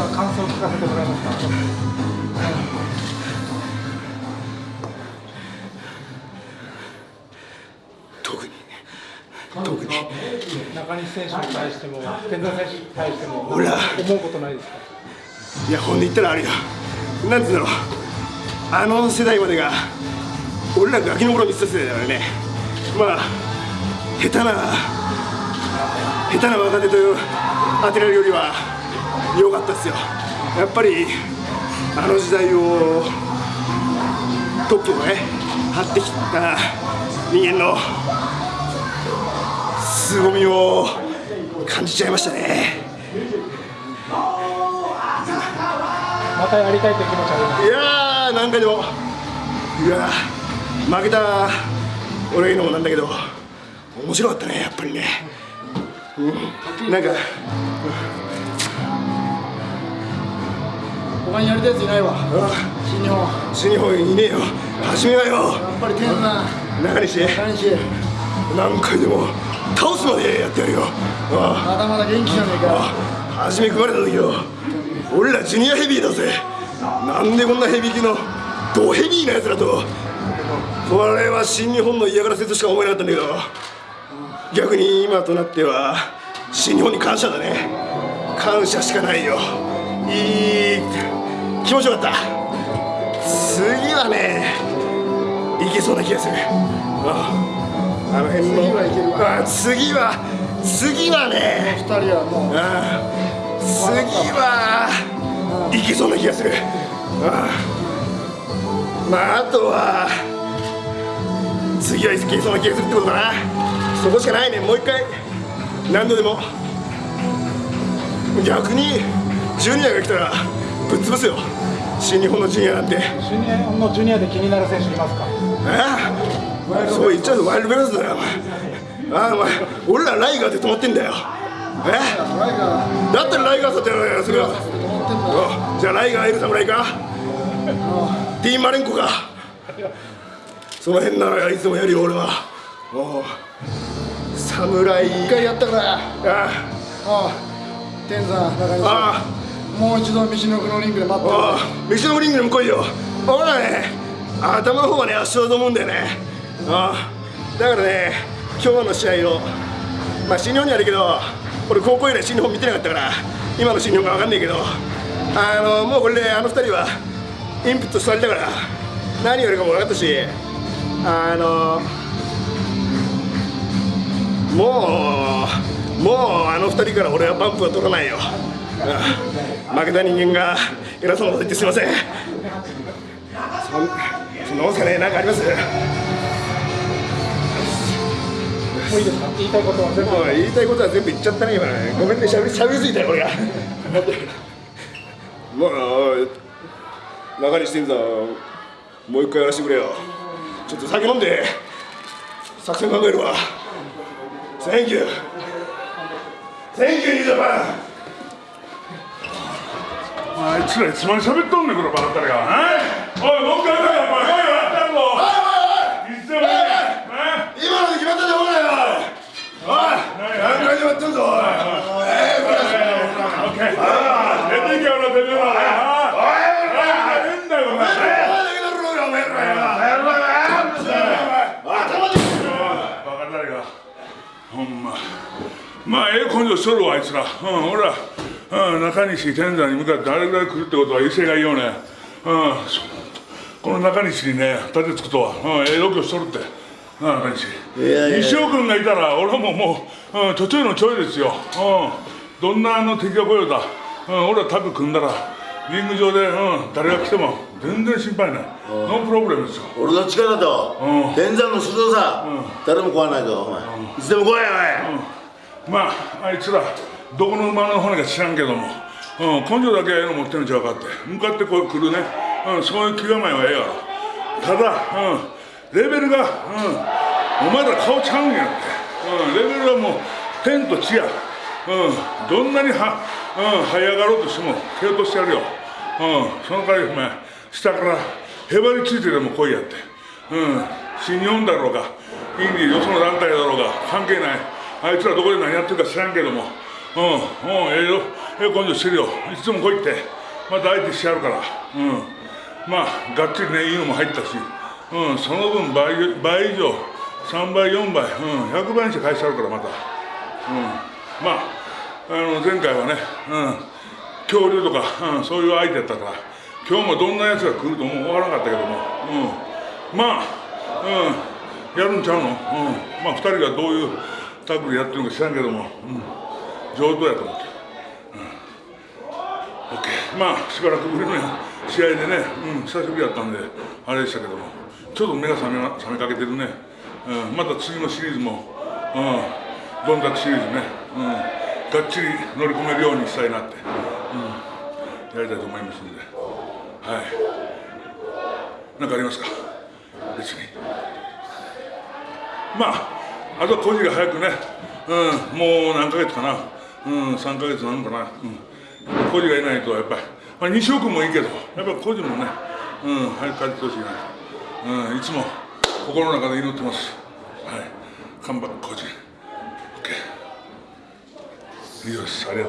た感想を聞かせてもらえますか？特に。特に。中西選手に対しても天山選手に対しても俺ら。思うことないですか？いやほんで言ったらあれよ。なんつうんだろう。あの世代までが俺らガキの頃見てた世代だからね。まあ下手な下手な若手と当てられるよりは良かったですよ。やっぱりあの時代を特許をね張ってきた人間の凄みを感じちゃいましたね。またやりたいという気持ちあります。いやーなんかでもいやー負けた俺が言うのもなんだけど面白かったねやっぱりね、うん、なんか他にやりたいやついないわ。あ新日本。新日本いねえよ。初めはよ。やっぱり天山中西。中西。何回でも倒すまでやってやるよ。あまだまだ元気じゃねえか。あ初め組まれた時よ俺らジュニアヘビーだぜ。なんでこんなヘビー級のドヘビーなやつらとこれは新日本の嫌がらせとしか思えなかったんだけど。逆に今となっては新日本に感謝だね。感謝しかないよ。いい気持ちよかった。次はねいけそうな気がする。ああの辺の。次はいけるわ。あ次は次はね。二人はもう。ああ次はいけそうな気がする。ああまああとは次はいけそうな気がするってことかな。そこしかないね。もう一回何度でも。逆にジュニアが来たらぶっ潰すよ新日本のジュニアなんて。新日本のジュニアで気になる選手いますか？え？そう言っちゃうとワイルドベロスだよ。お前ああお前俺らライガーで止まってんだよ。え？ライガーだったらライガーさってやろうよそれは。じゃあライガーいる侍か？ティーンマレンコか？その辺ならいつでもやるよ俺は。おう侍。一回やったから。ああ。あ天山中西あもう一度道の奥のリングで待ってるあ道のリングにも来いよ。俺らね頭の方はね圧勝だと思うんだよね。ああだからね今日の試合をまあ新日本にあるけど俺高校以来新日本見てなかったから今の新日本が分かんないけどあのもうこれであの二人はインプットされたから何やるかも分かったしあのもうもうあの二人から俺はバンプは取らないよ。ああ。負けた人間が偉そうなこと言ってすいません。そんそんなもんすかね。何かあります？もういいですか？言いたいことは全部。言いたいことは全部言っちゃったね今ごめんね。しゃべりしゃべりすぎたよ俺が。もう中西天山もう一回やらせてくれよ。ちょっと酒飲んで作戦考えるわ。Thank you Thank you 兄様あいつらいつまで喋っとんねんこのバカタレが。おいもう一回来いよお前来いよやったんぞいつでもい。いね今ので決まったじゃんお前よ。おい何回でもやってんぞおい。オッケー出ていけよなてめえらおい。おい変だよお前バカタレがほんままあええ根性しとるわあい。つらうん俺らうん中西天山に向かってあれぐらい来るってことは威勢がいいよね。うんそこの中西にね立てつくとは。うんええ度胸しとるって。中西。西尾君がいたら俺ももう、うん、ちょちょいのちょいですよ、うん、どんなあの敵が来ようだ、うん、俺はタッグ組んだらリング上で、うん、誰が来ても全然心配ない。ノープロブレムですよ。俺の力とうん。天山の鋭さ、誰も壊わないぞお前、いつでも来いよおい、まああいつらどこの馬の骨か知らんけども、うん、根性だけええの持ってるんちゃうかって。向かってこう来るね、うん、そういう気構えはええやろ。ただ、うん、レベルが、うん、お前ら顔ちゃうんやって、うん、レベルはもう天と地や、うん、どんなには、うん、這い上がろうとしても蹴落としてやるよ、うん、その代わりお前下からへばりついてでも来いやって、うん、新日本だろうがインディーよその団体だろうが関係ない。あいつらどこで何やってるか知らんけども、うん。うんええよ。ええ根性してるよ。いつも来いって。また相手してやるから。うん。まあがっちりねいいのも入ったし。うんその分倍倍以上。3倍4倍。うん100倍にして返してやるからまた。うん。まああの前回はねうん。恐竜とか、うん、そういう相手やったから。今日もどんなやつが来るとも思わなかったけども、うん、まあ、うん、やるんちゃうの、うん、まあ2人がどういうタッグでやってるのか知らんけども、うん、上手やと思って、うん、OK まあしばらくぶりの試合でね、うん、久しぶりやったんであれでしたけども。ちょっと目が覚め覚めかけてるね、うん、また次のシリーズも、うん、どんだけシリーズね、うん、がっちり乗り込めるようにしたいなって。うん。やりたいと思いますので、はい。何かありますか？別に。まあ、あとは個人が早くね、うん、もう何ヶ月かな、うん、3ヶ月なのかな、うん、個人がいないとやっぱり、まあ、西尾君もいいけど、やっぱり個人もね、うん、早く帰ってほしいな、うん、いつも心の中で祈ってます。はい。看板個人。OK。以上です。ありがとう。